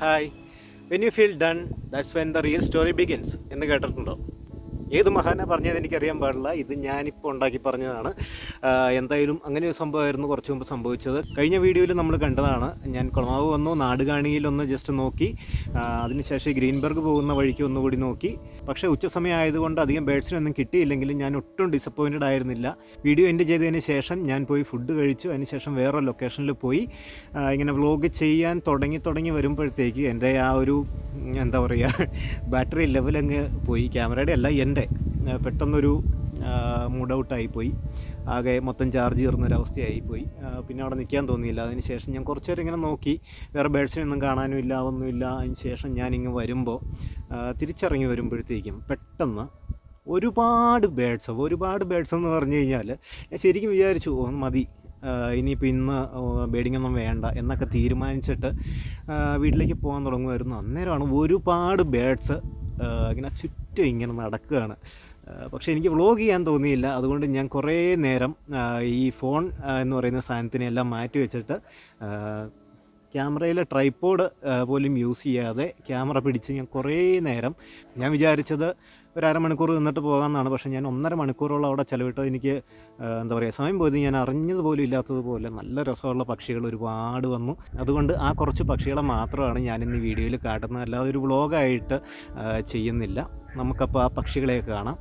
Hi when you feel done that's when the real story begins എന്ന് കേട്ടിട്ടുണ്ടോ? ഏത് മഹാന പറഞ്ഞത് എനിക്കറിയാൻ പാടില്ല. ഇത് ഞാനിപ്പോൾ ഉണ്ടാക്കി പറഞ്ഞതാണ്. എന്തായാലും അങ്ങനെ ഒരു സംഭവമായിരുന്നു കുറച്ച് മുമ്പ് സംഭവിച്ചത്. കഴിഞ്ഞ വീഡിയോയിൽ നമ്മൾ കണ്ടതാണ്. ഞാൻ കുളമാവ് വന്നു നാടുകാണിയിലൊന്ന് ജസ്റ്റ് നോക്കി. അതിനുശേഷം ഗ്രീൻബർഗ് പോകുന്ന വഴിക്ക് ഒന്നുകൂടി നോക്കി. പക്ഷേ ഉച്ച സമയം ആയതുകൊണ്ട് അധികം ബേഡ്സിനൊന്നും കിട്ടിയില്ലെങ്കിലും ഞാൻ ഒട്ടും ഡിസപ്പോയിന്റഡ് ആയിരുന്നില്ല. വീഡിയോ എൻഡ് ചെയ്തതിന് ശേഷം ഞാൻ പോയി ഫുഡ് കഴിച്ചു. അതിനുശേഷം വേറെ ലൊക്കേഷനിൽ പോയി. ഇങ്ങനെ വ്ലോഗ് ചെയ്യാൻ തുടങ്ങി തുടങ്ങി വരുമ്പോഴത്തേക്ക് എന്റെ ആ ഒരു എന്താ പറയുക ബാറ്ററി ലെവൽ അങ്ങ് പോയി. ക്യാമറയുടെ അല്ല എന്റെ. പെട്ടെന്നൊരു മൂഡ് ഔട്ടായിപ്പോയി ആകെ മൊത്തം ചാർജ് കയറുന്നൊരവസ്ഥയായി പോയി പിന്നെ അവിടെ നിൽക്കാൻ തോന്നിയില്ല. അതിന് ശേഷം ഞാൻ കുറച്ച് നേരം ഇങ്ങനെ നോക്കി. വേറെ ബേഡ്സിനൊന്നും കാണാനും ഇല്ല ഒന്നുമില്ല അതിന് ശേഷം ഞാനിങ്ങ് വരുമ്പോൾ തിരിച്ചറിഞ്ഞ് വരുമ്പോഴത്തേക്കും പെട്ടെന്ന് ഒരുപാട് ബേഡ്സ് ഒരുപാട് ബേഡ്സ് എന്ന് പറഞ്ഞു കഴിഞ്ഞാൽ ഞാൻ ശരിക്കും വിചാരിച്ചു "ഓ, മതി. ഇനിയിപ്പോൾ ഇന്ന് ബേഡിംഗ് ഒന്നും വേണ്ട എന്നൊക്കെ തീരുമാനിച്ചിട്ട് വീട്ടിലേക്ക് പോകാൻ തുടങ്ങുമായിരുന്നു. അന്നേരമാണ് ഒരുപാട് ബേഡ്സ് ഇങ്ങനെ ചുറ്റും ഇങ്ങനെ നടക്കുകയാണ്. പക്ഷേ എനിക്ക് വ്ളോഗ് ചെയ്യാൻ തോന്നിയില്ല. അതുകൊണ്ട് ഞാൻ കുറേ നേരം ഈ ഫോൺ എന്ന് പറയുന്ന സാധനത്തിനെല്ലാം മാറ്റി വെച്ചിട്ട് ക്യാമറയിലെ ട്രൈപ്പോഡ് പോലും യൂസ് ചെയ്യാതെ ക്യാമറ പിടിച്ച് ഞാൻ കുറേ നേരം ഞാൻ വിചാരിച്ചത് ഒരു അരമണിക്കൂർ നിന്നിട്ട് പോകാമെന്നാണ്. പക്ഷേ ഞാൻ ഒന്നര മണിക്കൂറോളം അവിടെ ചിലവിട്ട് എനിക്ക് എന്താ പറയുക സമയം പോയത് ഞാൻ അറിഞ്ഞത് പോലും ഇല്ലാത്തതുപോലെ നല്ല രസമുള്ള പക്ഷികൾ ഒരുപാട് വന്നു. അതുകൊണ്ട് ആ കുറച്ച് പക്ഷികളെ മാത്രമാണ് ഞാൻ ഈ വീഡിയോയിൽ കാട്ടുന്നത്. അല്ലാതെ ഒരു വ്ളോഗായിട്ട് ചെയ്യുന്നില്ല. നമുക്കപ്പോൾ ആ പക്ഷികളെയൊക്കെ കാണാം.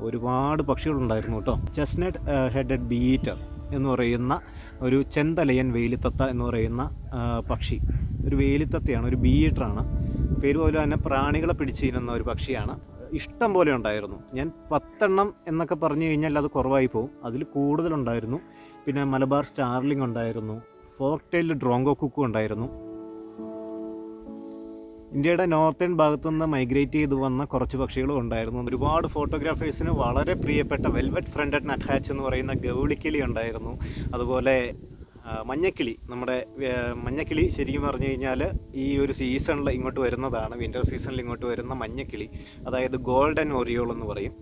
ഒരുപാട് പക്ഷികളുണ്ടായിരുന്നു കേട്ടോ. ചെസ്നട്ട് ഹെഡഡ് ബീറ്റർ എന്ന് പറയുന്ന ഒരു ചെന്തലയൻ വേലിത്തത്ത എന്ന് പറയുന്ന പക്ഷി. ഒരു വേലിത്തത്തയാണ് ഒരു ബീറ്ററാണ് പേര് പോലെ തന്നെ പ്രാണികളെ പിടിച്ചിരുന്ന ഒരു പക്ഷിയാണ്. ഇഷ്ടം പോലെ ഉണ്ടായിരുന്നു. ഞാൻ പത്തെണ്ണം എന്നൊക്കെ പറഞ്ഞു കഴിഞ്ഞാൽ അത് കുറവായി പോകും അതിൽ കൂടുതലുണ്ടായിരുന്നു. പിന്നെ മലബാർ സ്റ്റാർലിംഗ് ഉണ്ടായിരുന്നു. ഫോക്ടെയിൽ ഡ്രോങ്കോ കുക്കും ഉണ്ടായിരുന്നു. ഇന്ത്യയുടെ നോർത്തേൺ ഭാഗത്തു നിന്ന് മൈഗ്രേറ്റ് ചെയ്ത് വന്ന കുറച്ച് പക്ഷികളും ഉണ്ടായിരുന്നു. ഒരുപാട് ഫോട്ടോഗ്രാഫേഴ്സിന് വളരെ പ്രിയപ്പെട്ട വെൽവെറ്റ് ഫ്രണ്ടഡ് നട്ട്ഹാച്ച് എന്ന് പറയുന്ന ഗൗളിക്കിളി ഉണ്ടായിരുന്നു. അതുപോലെ മഞ്ഞക്കിളി. നമ്മുടെ മഞ്ഞക്കിളി ശരിക്കും പറഞ്ഞു കഴിഞ്ഞാൽ ഈ ഒരു സീസണിൽ ഇങ്ങോട്ട് വരുന്നതാണ്. വിന്റർ സീസണിൽ ഇങ്ങോട്ട് വരുന്ന മഞ്ഞക്കിളി. അതായത് ഗോൾഡൻ ഒറിയോൾ എന്ന് പറയും.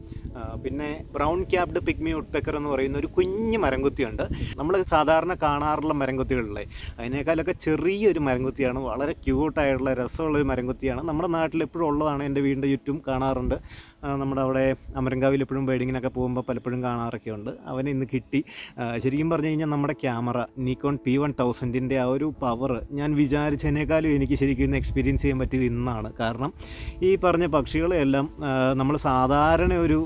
പിന്നെ ബ്രൗൺ ക്യാപ്ഡ് പിഗ്മി ഉട്ട്പെക്കർ എന്ന് പറയുന്ന ഒരു കുഞ്ഞ് മരംകുത്തിയുണ്ട്. നമ്മൾ സാധാരണ കാണാറുള്ള മരംകുത്തികളിലെ. അതിനേക്കാളൊക്കെ ചെറിയൊരു മരംകുത്തിയാണ് വളരെ ക്യൂട്ടായിട്ടുള്ള രസമുള്ള ഒരു മരംകുത്തിയാണ്. നമ്മുടെ നാട്ടിൽ എപ്പോഴും ഉള്ളതാണ് എന്റെ വീടിന്റെ ചുറ്റും കാണാറുണ്ട്. നമ്മുടെ അവിടെ അമരങ്കാവിൽ എപ്പോഴും വെഡിങ്ങിനൊക്കെ പോകുമ്പോൾ പലപ്പോഴും കാണാറൊക്കെ ഉണ്ട്. അവനെ ഇന്ന് കിട്ടി. ശരിക്കും പറഞ്ഞു കഴിഞ്ഞാൽ നമ്മുടെ ക്യാമറ നിക്കോൺ പി വൺ തൗസൻഡിന്റെ ആ ഒരു പവർ ഞാൻ വിചാരിച്ചതിനേക്കാളും എനിക്ക് ശരിക്കും ഇന്ന് എക്സ്പീരിയൻസ് ചെയ്യാൻ പറ്റിയത് ഇന്നാണ്. കാരണം ഈ പറഞ്ഞ പക്ഷികളെല്ലാം നമ്മൾ സാധാരണ ഒരു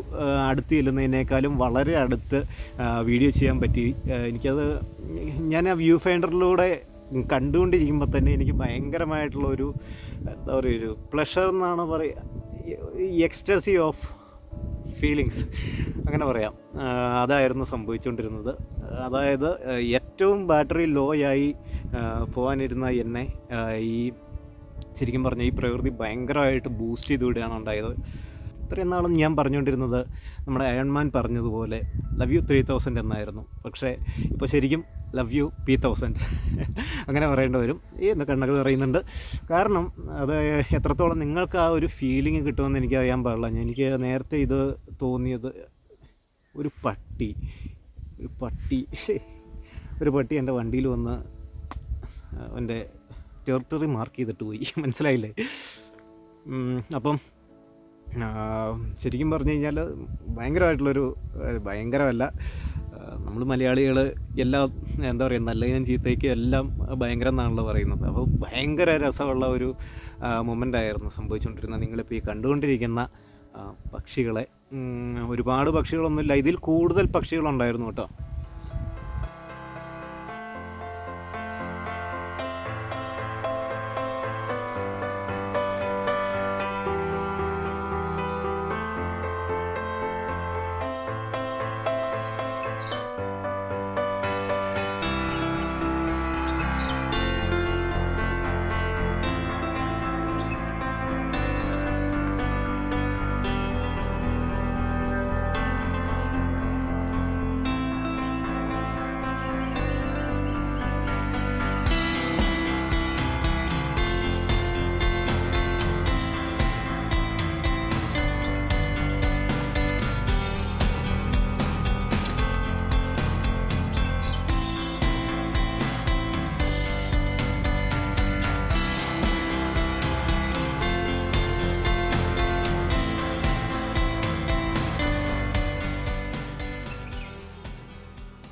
അടുത്ത് ചെല്ലുന്നതിനേക്കാളും വളരെ അടുത്ത് വീഡിയോ ചെയ്യാൻ പറ്റി. എനിക്കത് ഞാൻ ആ വ്യൂ ഫൈൻഡറിലൂടെ കണ്ടുകൊണ്ടിരിക്കുമ്പോൾ തന്നെ എനിക്ക് ഭയങ്കരമായിട്ടുള്ള ഒരു എന്താ പറയുക ഒരു പ്ലഷർ എന്നാണ് പറയുക എക്സ്റ്റസി ഓഫ് ഫീലിങ്സ് അങ്ങനെ പറയാം. അതായിരുന്നു സംഭവിച്ചുകൊണ്ടിരുന്നത് അതായത് ഏറ്റവും ബാറ്ററി ലോ ആയി പോകാനിരുന്ന എന്നെ ഈ ശരിക്കും പറഞ്ഞാൽ ഈ പ്രകൃതി ഭയങ്കരമായിട്ട് ബൂസ്റ്റ് ചെയ്ത് വിടുകയാണ് ഉണ്ടായത്. ഇത്രയും നാളും ഞാൻ പറഞ്ഞുകൊണ്ടിരുന്നത് നമ്മുടെ അയൺമാൻ പറഞ്ഞതുപോലെ ലവ് യു ത്രീ തൗസൻഡ് എന്നായിരുന്നു. പക്ഷേ ഇപ്പോൾ ശരിക്കും ലവ് യു പി തൗസൻഡ് അങ്ങനെ പറയേണ്ടി വരും. ഈ എന്ന് കണ്ണൊക്കെ പറയുന്നുണ്ട് കാരണം അത് എത്രത്തോളം നിങ്ങൾക്ക് ആ ഒരു ഫീലിംഗ് കിട്ടുമെന്ന് എനിക്ക് അറിയാൻ പാടില്ല. എനിക്ക് നേരത്തെ ഇത് തോന്നിയത് ഒരു പട്ടി. ഒരു പട്ടി. ഒരു പട്ടി എന്റെ വണ്ടിയിൽ വന്ന് എന്റെ ടെറിട്ടറി മാർക്ക് ചെയ്തിട്ട് പോയി. മനസ്സിലായില്ലേ? അപ്പം ശരിക്കും പറഞ്ഞു കഴിഞ്ഞാൽ ഭയങ്കരമായിട്ടുള്ളൊരു ഭയങ്കരമല്ല. നമ്മൾ മലയാളികൾ എല്ലാ എന്താ പറയുക നല്ലതിനും ചീത്തയ്ക്കും എല്ലാം ഭയങ്കരം എന്നാണല്ലോ പറയുന്നത്. അപ്പോൾ ഭയങ്കര രസമുള്ള ഒരു മൊമെന്റ് ആയിരുന്നു സംഭവിച്ചുകൊണ്ടിരുന്നത്. നിങ്ങളിപ്പോൾ ഈ കണ്ടുകൊണ്ടിരിക്കുന്ന പക്ഷികളെ ഒരുപാട് പക്ഷികളൊന്നുമില്ല. ഇതിൽ കൂടുതൽ പക്ഷികളുണ്ടായിരുന്നു കേട്ടോ.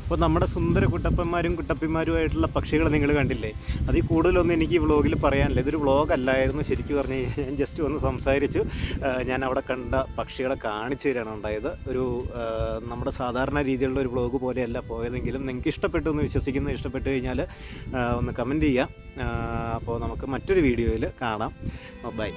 അപ്പോൾ നമ്മുടെ സുന്ദര കുട്ടപ്പന്മാരും കുട്ടപ്പിമാരുമായിട്ടുള്ള പക്ഷികൾ നിങ്ങൾ കണ്ടില്ലേ? അതിൽ കൂടുതലൊന്നും എനിക്ക് ഈ വ്ളോഗിൽ പറയാനില്ല. ഇതൊരു വ്ളോഗ് അല്ലായിരുന്നു ശരിക്കും പറഞ്ഞു കഴിഞ്ഞാൽ ഞാൻ ജസ്റ്റ് ഒന്ന് സംസാരിച്ചു. ഞാൻ അവിടെ കണ്ട പക്ഷികളെ കാണിച്ചു തരാണ് ഉണ്ടായത്. ഒരു നമ്മുടെ സാധാരണ രീതിയിലുള്ള ഒരു വ്ളോഗ് പോലെയല്ല പോയതെങ്കിലും നിങ്ങൾക്ക് ഇഷ്ടപ്പെട്ടു എന്ന് വിശ്വസിക്കുന്നു. ഇഷ്ടപ്പെട്ടു കഴിഞ്ഞാൽ ഒന്ന് കമന്റ് ചെയ്യാം. അപ്പോൾ നമുക്ക് മറ്റൊരു വീഡിയോയിൽ കാണാം. ബൈ